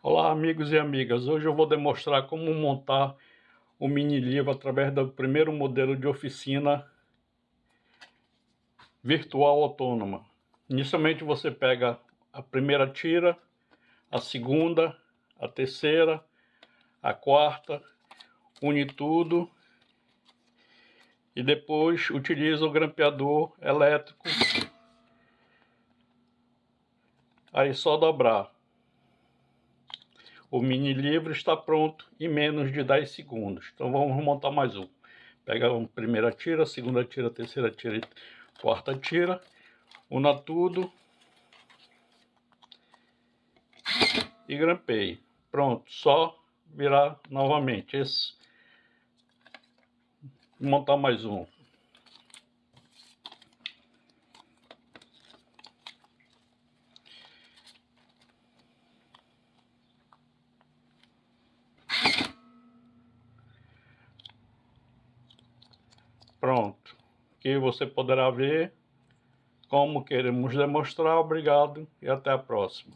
Olá amigos e amigas, hoje eu vou demonstrar como montar o mini livro através do primeiro modelo de oficina virtual autônoma. Inicialmente você pega a primeira tira, a segunda, a terceira, a quarta, une tudo e depois utiliza o grampeador elétrico. Aí só dobrar. O mini livro está pronto em menos de 10 segundos. Então vamos montar mais um. Pega a primeira tira, segunda tira, terceira tira, quarta tira. Una tudo. E grampeie. Pronto, só virar novamente. Esse. Montar mais um. Pronto. Aqui você poderá ver como queremos demonstrar. Obrigado e até a próxima.